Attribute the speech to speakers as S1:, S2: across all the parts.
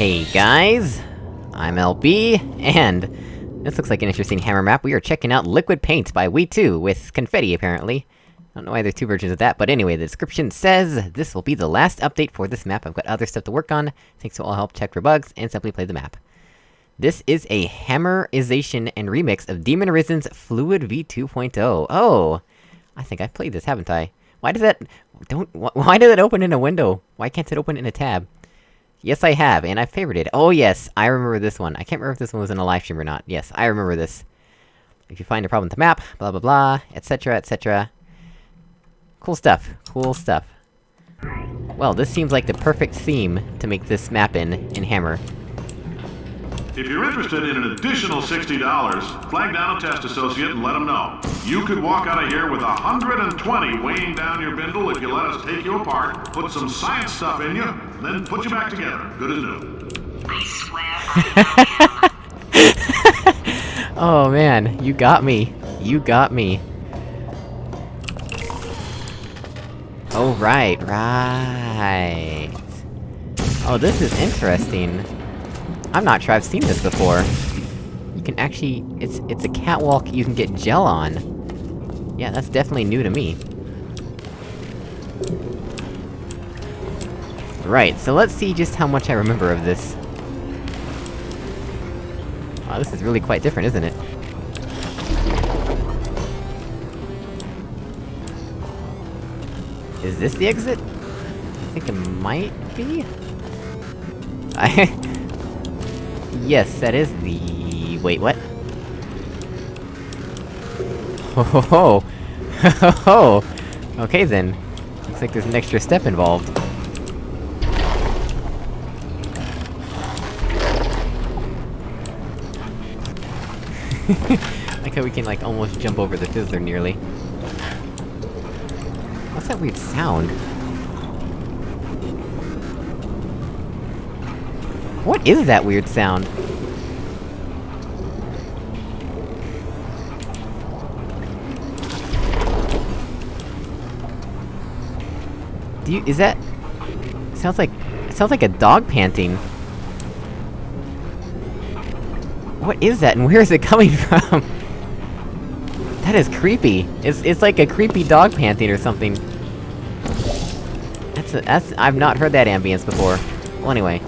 S1: Hey guys! I'm LB, and... This looks like an interesting hammer map. We are checking out Liquid Paint by We2, with confetti, apparently. I don't know why there's two versions of that, but anyway, the description says, This will be the last update for this map, I've got other stuff to work on, thanks to all help check for bugs, and simply play the map. This is a hammerization and remix of Demon Arisen's Fluid V2.0. Oh! I think I've played this, haven't I? Why does that- don't- wh why did it open in a window? Why can't it open in a tab? Yes, I have, and I favorited. It. Oh yes, I remember this one. I can't remember if this one was in a live stream or not. Yes, I remember this. If you find a problem with the map, blah blah blah, etc, etc. Cool stuff. Cool stuff. Well, this seems like the perfect theme to make this map in, in Hammer.
S2: If you're interested in an additional $60, flag down a test associate and let them know. You could walk out of here with 120 weighing down your bindle if you let us take you apart, put some science stuff in you, then put you back together. Good as new.
S3: I swear
S1: Oh man, you got me. You got me. Oh right, right. Oh, this is interesting. I'm not sure I've seen this before. You can actually- it's- it's a catwalk you can get gel on. Yeah, that's definitely new to me. Right, so let's see just how much I remember of this. Wow, this is really quite different, isn't it? Is this the exit? I think it might be? I... yes, that is the... wait, what? Ho ho ho! Ho ho ho! Okay then. Looks like there's an extra step involved. like how we can, like, almost jump over the fizzler nearly. What's that weird sound? What is that weird sound? Do you- is that... Sounds like... Sounds like a dog panting. What is that, and where is it coming from? That is creepy. It's- it's like a creepy dog panting or something. That's a- that's- I've not heard that ambience before. Well, anyway.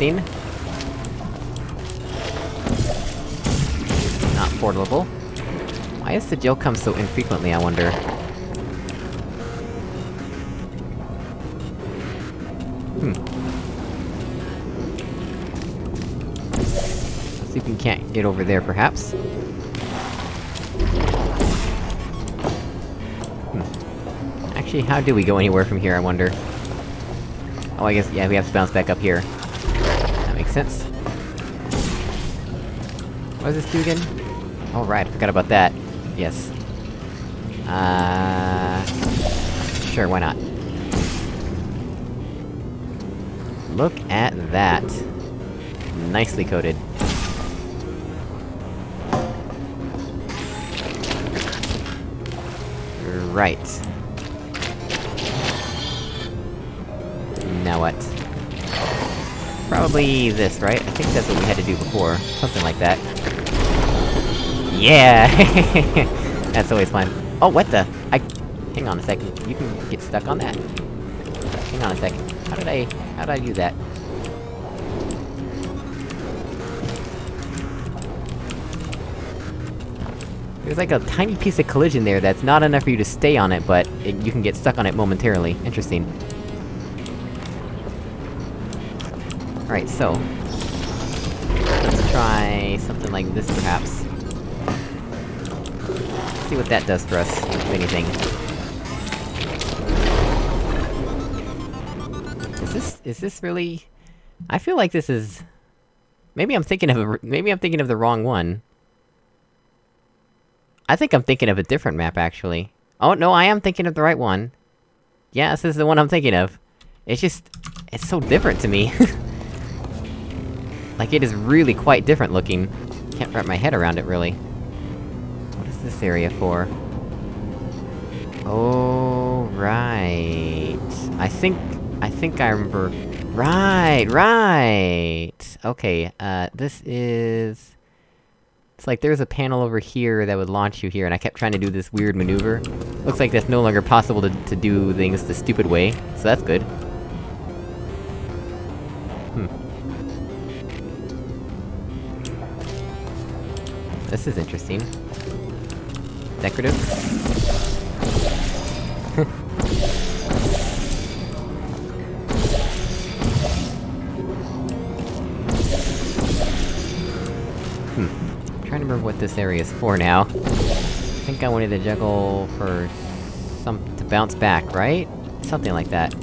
S1: Interesting. Not portable. Why does the gel come so infrequently, I wonder? Hmm. Let's see if we can't get over there, perhaps. Hmm. Actually, how do we go anywhere from here, I wonder? Oh, I guess, yeah, we have to bounce back up here. Makes sense. What does this do again? Oh right, I forgot about that. Yes. Uh... Sure, why not? Look at that. Nicely coated. Right. Now what? Probably this, right? I think that's what we had to do before. Something like that. Yeah! that's always fun. Oh, what the? I- Hang on a second. You can get stuck on that. Hang on a second. How did I- how did I do that? There's like a tiny piece of collision there that's not enough for you to stay on it, but it, you can get stuck on it momentarily. Interesting. Alright, so... Let's try something like this, perhaps. See what that does for us, if anything. Is this- is this really... I feel like this is... Maybe I'm thinking of a- maybe I'm thinking of the wrong one. I think I'm thinking of a different map, actually. Oh, no, I am thinking of the right one. Yes, this is the one I'm thinking of. It's just... It's so different to me. like, it is really quite different looking. Can't wrap my head around it, really. What is this area for? Oh, right. I think... I think I remember... Right, right! Okay, uh, this is... It's like there's a panel over here that would launch you here, and I kept trying to do this weird maneuver. Looks like that's no longer possible to, to do things the stupid way, so that's good. Hmm. This is interesting. Decorative? hmm. I'm trying to remember what this area is for now. I think I wanted to juggle for... some- to bounce back, right? Something like that.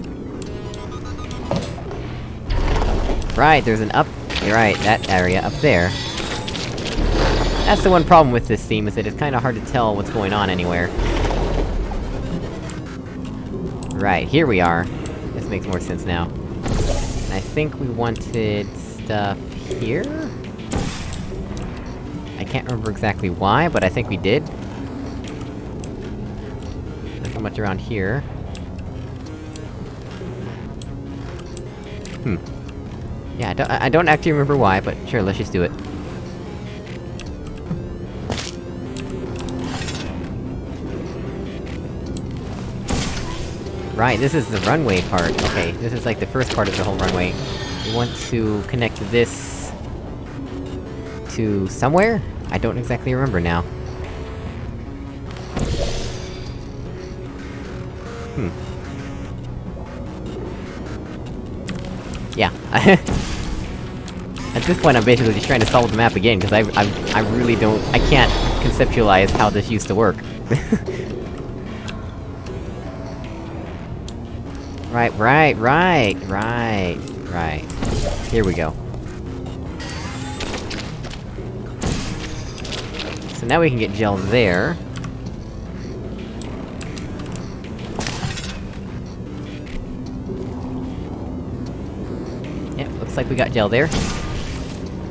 S1: Right, there's an up- right, that area up there. That's the one problem with this theme, is that it's kinda hard to tell what's going on anywhere. Right, here we are. This makes more sense now. And I think we wanted... stuff... here? I can't remember exactly why, but I think we did. Nothing much around here. Hmm. Yeah, I don't- I don't actually remember why, but sure, let's just do it. Right, this is the runway part. Okay, this is like the first part of the whole runway. We want to connect this... to somewhere? I don't exactly remember now. Hmm. Yeah. At this point I'm basically just trying to solve the map again, because I- I- I really don't- I can't conceptualize how this used to work. Right, right, right, right, right. Here we go. So now we can get gel there. Yep, looks like we got gel there.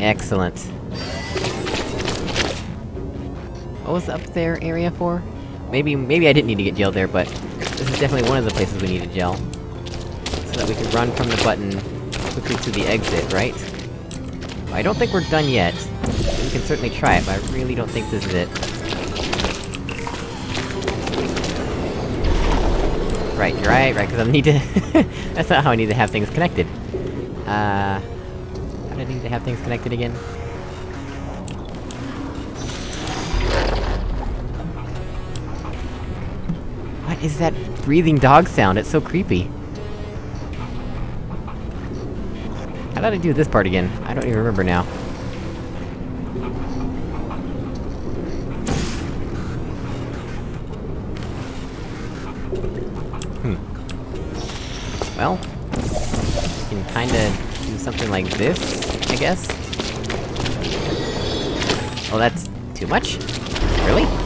S1: Excellent. What was up there area for? Maybe- maybe I didn't need to get gel there, but... This is definitely one of the places we need needed gel. So that we can run from the button quickly to the exit, right? I don't think we're done yet. We can certainly try it, but I really don't think this is it. Right, right, right, because I need to- That's not how I need to have things connected. Uh... How do I need to have things connected again? What is that breathing dog sound? It's so creepy. How did I do this part again? I don't even remember now. Hmm. Well... You can kinda do something like this, I guess? Oh, that's... too much? Really?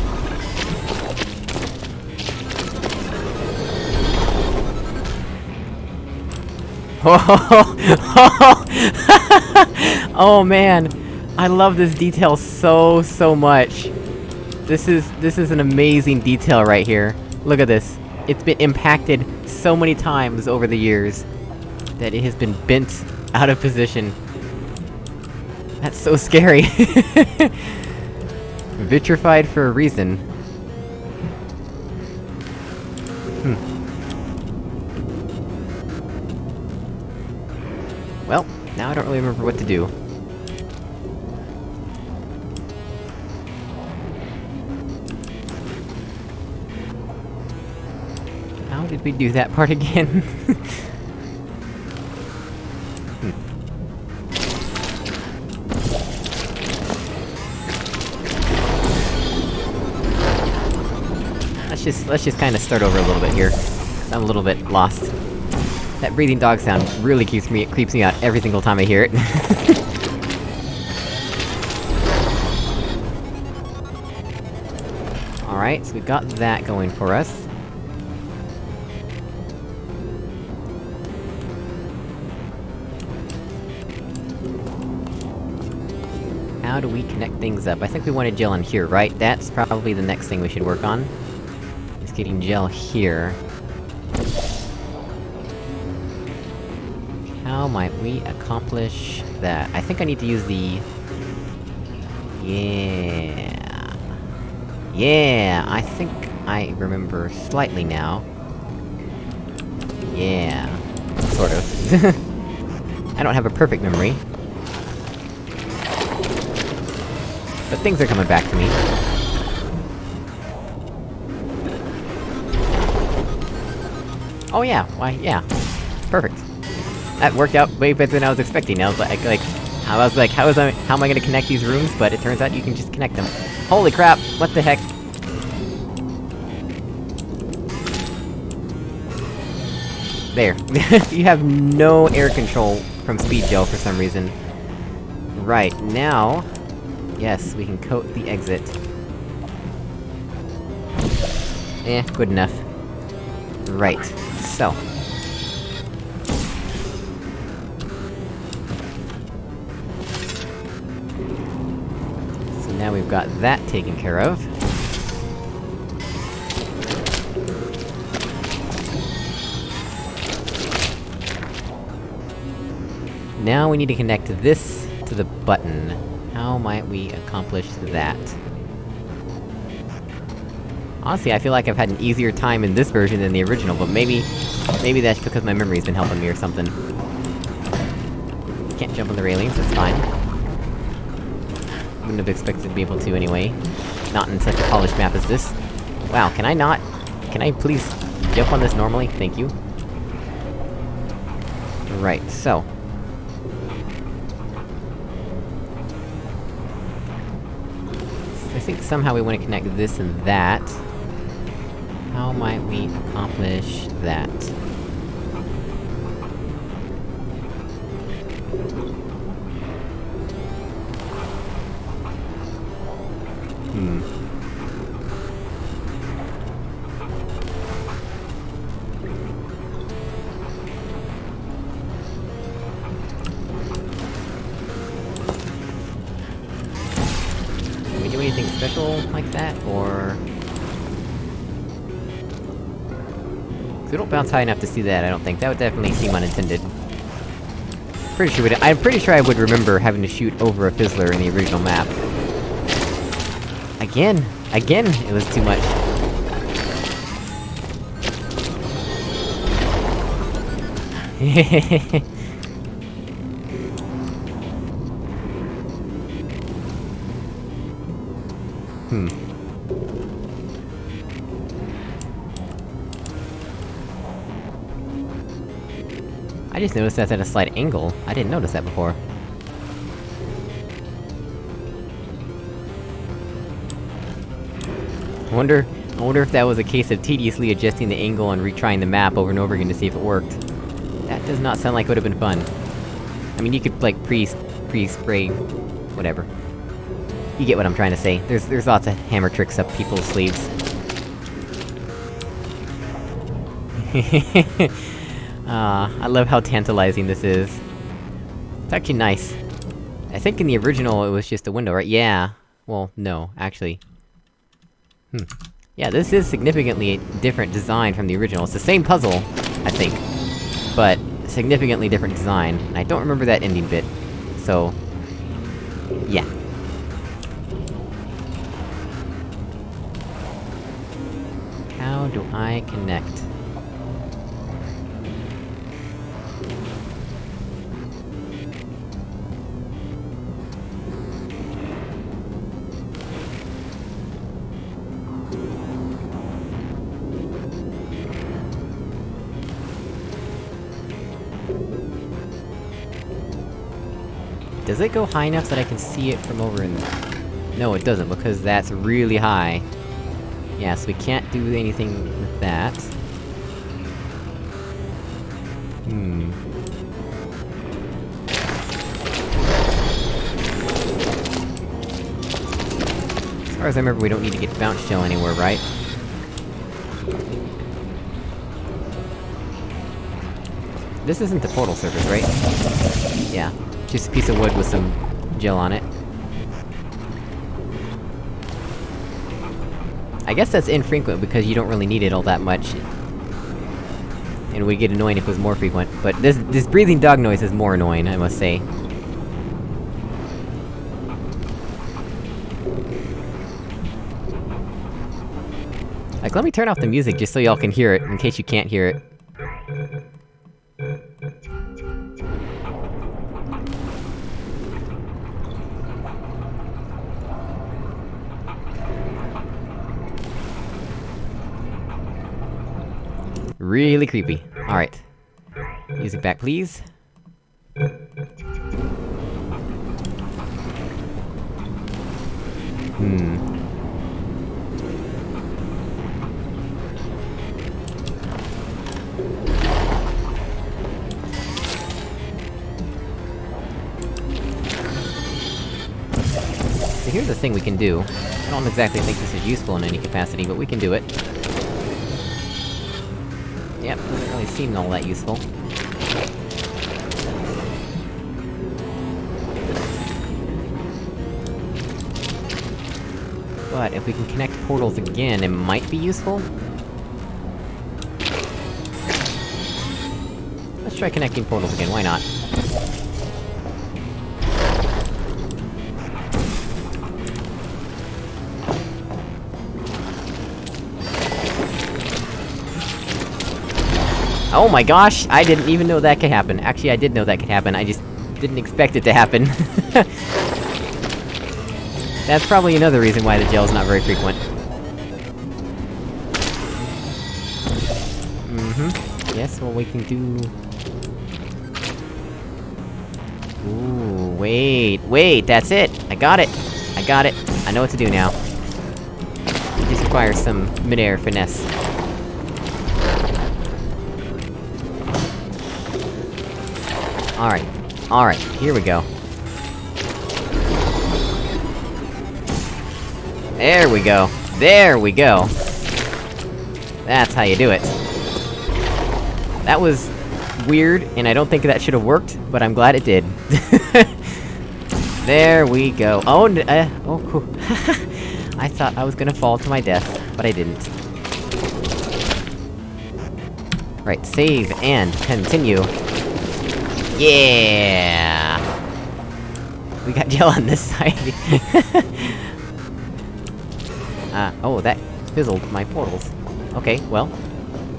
S1: oh man! I love this detail so, so much! This is- this is an amazing detail right here. Look at this. It's been impacted so many times over the years, that it has been bent out of position. That's so scary! Vitrified for a reason. Really remember what to do. How did we do that part again? Let's just- let's just kinda start over a little bit here. I'm a little bit lost. That breathing dog sound really keeps me- creeps me out every single time I hear it. Alright, so we've got that going for us. How do we connect things up? I think we wanted gel in here, right? That's probably the next thing we should work on. Is getting gel here. How might we accomplish that? I think I need to use the... Yeah... Yeah, I think I remember slightly now. Yeah... Sort of. I don't have a perfect memory. But things are coming back to me. Oh yeah, why, yeah. That worked out way better than I was expecting, I was like, like... I was like, how is I- how am I gonna connect these rooms? But it turns out you can just connect them. Holy crap, what the heck? There. you have no air control from Speed Gel for some reason. Right, now... Yes, we can coat the exit. Eh, good enough. Right, so... now we've got that taken care of. Now we need to connect this to the button. How might we accomplish that? Honestly, I feel like I've had an easier time in this version than the original, but maybe... Maybe that's because my memory's been helping me or something. Can't jump on the railings, that's fine. Wouldn't have expected to be able to anyway. Not in such a polished map as this. Wow, can I not... Can I please jump on this normally? Thank you. Right, so... I think somehow we want to connect this and that. How might we accomplish that? Special like that, or...? we don't bounce high enough to see that, I don't think. That would definitely seem unintended. Pretty sure I'm pretty sure I would remember having to shoot over a Fizzler in the original map. Again! Again, it was too much. hmm. I just noticed that's at a slight angle. I didn't notice that before. Wonder... I wonder if that was a case of tediously adjusting the angle and retrying the map over and over again to see if it worked. That does not sound like it would've been fun. I mean, you could, like, pre- pre-spray... whatever. You get what I'm trying to say. There's- there's lots of hammer tricks up people's sleeves. Ah, I love how tantalizing this is. It's actually nice. I think in the original it was just a window, right? Yeah. Well, no, actually. Hmm. Yeah, this is significantly different design from the original. It's the same puzzle, I think. But, significantly different design. I don't remember that ending bit. So... Yeah. Do I connect? Does it go high enough that I can see it from over in... there? No, it doesn't, because that's really high. Yeah, so we can't do anything with that. Hmm... As far as I remember, we don't need to get bounce gel anywhere, right? This isn't the portal surface, right? Yeah. Just a piece of wood with some gel on it. I guess that's infrequent because you don't really need it all that much. and would get annoying if it was more frequent, but this- this breathing dog noise is more annoying, I must say. Like, let me turn off the music just so y'all can hear it, in case you can't hear it. Really creepy. Alright. Music back, please. Hmm. So here's the thing we can do. I don't exactly think this is useful in any capacity, but we can do it. Seem all that useful. But if we can connect portals again, it might be useful? Let's try connecting portals again, why not? Oh my gosh! I didn't even know that could happen. Actually, I did know that could happen, I just didn't expect it to happen. That's probably another reason why the gel's not very frequent. Mm-hmm. Yes, well we can do... Ooh, wait, wait, that's it! I got it! I got it! I know what to do now. It just requires some mid-air finesse. Alright. Alright, here we go. There we go. There we go! That's how you do it. That was... weird, and I don't think that should've worked, but I'm glad it did. there we go. Oh, uh, oh, cool. I thought I was gonna fall to my death, but I didn't. Right, save and continue. Yeah! We got gel on this side. uh, oh, that fizzled my portals. Okay, well...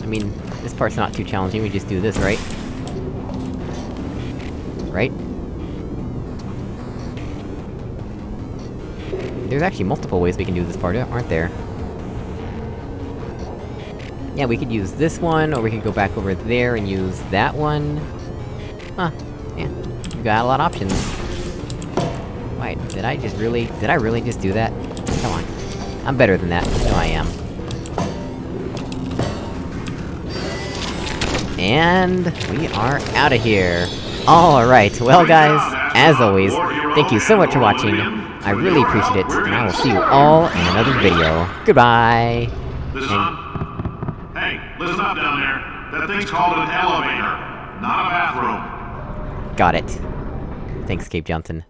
S1: I mean, this part's not too challenging, we just do this, right? Right? There's actually multiple ways we can do this part, aren't there? Yeah, we could use this one, or we could go back over there and use that one. Huh. Yeah. You got a lot of options. Wait, did I just really- did I really just do that? Come on. I'm better than that, I know I am. And... we are out of here! Alright, well guys, as always, thank you so much for watching, I really appreciate it, and I will see you all in another video. Goodbye!
S2: Is on? Hey, listen up down there. That thing's called an elevator, not a bathroom.
S1: Got it. Thanks, Cave Johnson.